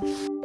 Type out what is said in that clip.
you